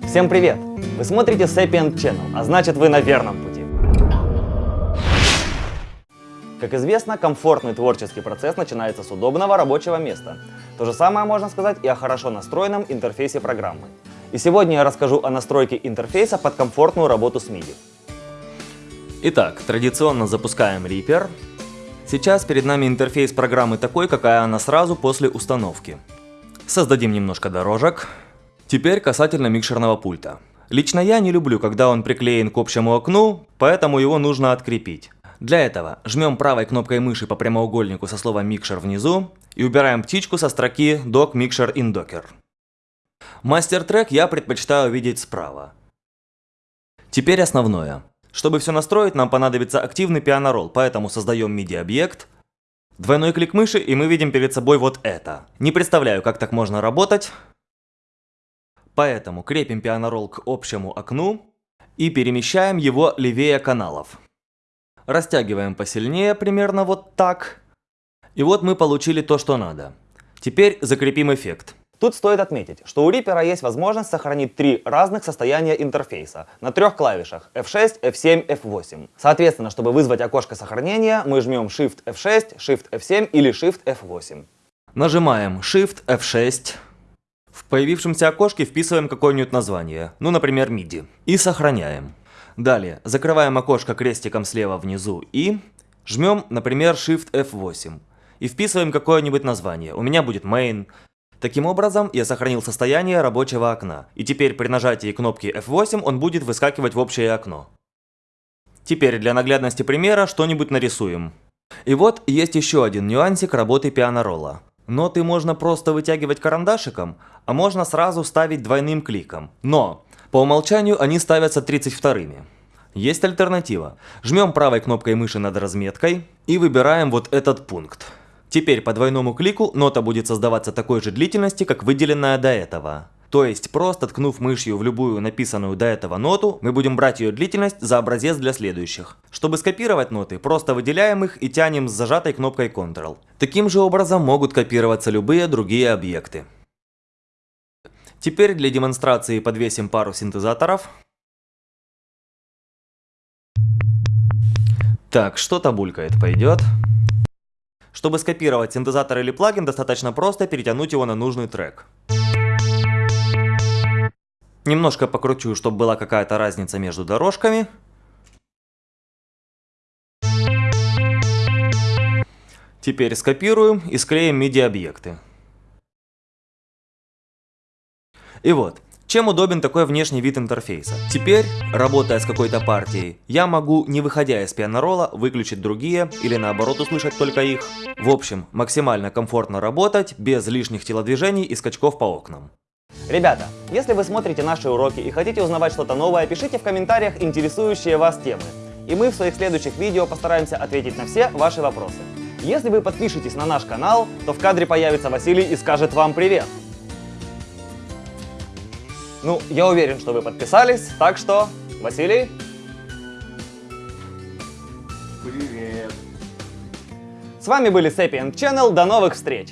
Всем привет! Вы смотрите Sapient Channel, а значит вы на верном пути. Как известно, комфортный творческий процесс начинается с удобного рабочего места. То же самое можно сказать и о хорошо настроенном интерфейсе программы. И сегодня я расскажу о настройке интерфейса под комфортную работу с MIDI. Итак, традиционно запускаем Reaper. Сейчас перед нами интерфейс программы такой, какая она сразу после установки. Создадим немножко дорожек. Теперь касательно микшерного пульта. Лично я не люблю, когда он приклеен к общему окну, поэтому его нужно открепить. Для этого жмем правой кнопкой мыши по прямоугольнику со словом «микшер» внизу и убираем птичку со строки «Dock Mixer in Docker». Мастер-трек я предпочитаю видеть справа. Теперь основное. Чтобы все настроить, нам понадобится активный пианоролл, поэтому создаем MIDI-объект. Двойной клик мыши, и мы видим перед собой вот это. Не представляю, как так можно работать. Поэтому крепим пианоролл к общему окну и перемещаем его левее каналов. Растягиваем посильнее, примерно вот так. И вот мы получили то, что надо. Теперь закрепим эффект. Тут стоит отметить, что у Reaper есть возможность сохранить три разных состояния интерфейса на трех клавишах F6, F7, F8. Соответственно, чтобы вызвать окошко сохранения, мы жмем Shift F6, Shift F7 или Shift F8. Нажимаем Shift F6. В появившемся окошке вписываем какое-нибудь название, ну, например, MIDI, и сохраняем. Далее, закрываем окошко крестиком слева внизу и жмем, например, Shift F8 и вписываем какое-нибудь название. У меня будет Main. Таким образом, я сохранил состояние рабочего окна, и теперь при нажатии кнопки F8 он будет выскакивать в общее окно. Теперь для наглядности примера что-нибудь нарисуем. И вот есть еще один нюансик работы пианоролла. Ноты можно просто вытягивать карандашиком, а можно сразу ставить двойным кликом. Но по умолчанию они ставятся 32-ми. Есть альтернатива. Жмем правой кнопкой мыши над разметкой и выбираем вот этот пункт. Теперь по двойному клику нота будет создаваться такой же длительности, как выделенная до этого. То есть просто ткнув мышью в любую написанную до этого ноту, мы будем брать ее длительность за образец для следующих. Чтобы скопировать ноты, просто выделяем их и тянем с зажатой кнопкой Ctrl. Таким же образом могут копироваться любые другие объекты. Теперь для демонстрации подвесим пару синтезаторов. Так, что-то булькает, пойдет. Чтобы скопировать синтезатор или плагин, достаточно просто перетянуть его на нужный трек. Немножко покручу, чтобы была какая-то разница между дорожками. Теперь скопируем и склеим MIDI-объекты. И вот, чем удобен такой внешний вид интерфейса? Теперь, работая с какой-то партией, я могу, не выходя из пианорола, выключить другие или наоборот услышать только их. В общем, максимально комфортно работать, без лишних телодвижений и скачков по окнам. Ребята, если вы смотрите наши уроки и хотите узнавать что-то новое, пишите в комментариях интересующие вас темы. И мы в своих следующих видео постараемся ответить на все ваши вопросы. Если вы подпишетесь на наш канал, то в кадре появится Василий и скажет вам привет. Ну, я уверен, что вы подписались, так что, Василий? Привет. С вами были Sapient Channel, до новых встреч!